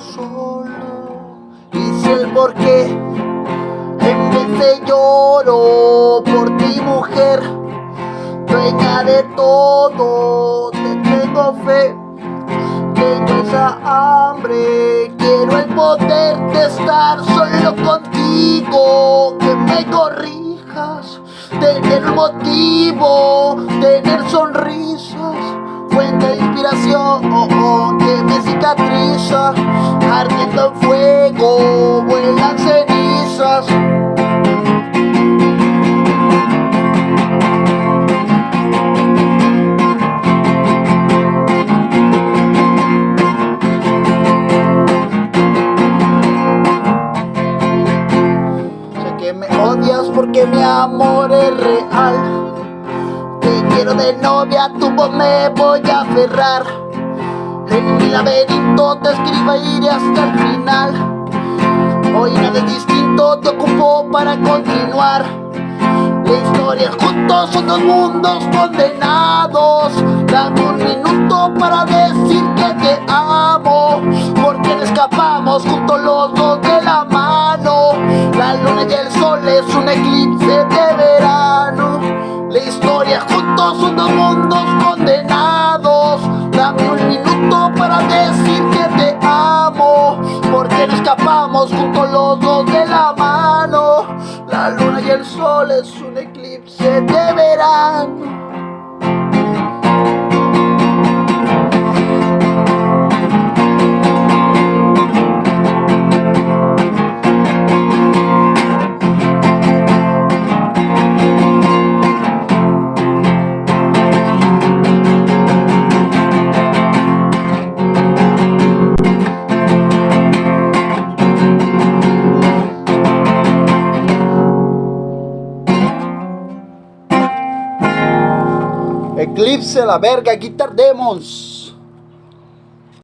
solo y sé el por qué. En vez de lloro por ti mujer, dueña de todo, te tengo fe. Tengo esa hambre, quiero el poder de estar solo contigo, que me corrijas, tener motivo, tener sonrisas fuente de inspiración oh, oh, que me cicatriza, ardiendo en fuego, vuelan cenizas. Sé que me odias porque mi amor es real. De novia, tu voz me voy a aferrar. En mi laberinto te escribo e iré hasta el final. Hoy nada es distinto, te ocupo para continuar. La historia juntos son dos mundos condenados. Dame un minuto para decir que te amo. Porque no escapamos juntos los dos de la mano. La luna y el sol es un eclipse de verano. La historia juntos son dos mundos condenados. Dame un minuto para decir que te amo. Porque no escapamos juntos los dos de la mano. La luna y el sol es un eclipse de verano. Eclipse la verga, Guitar Demons.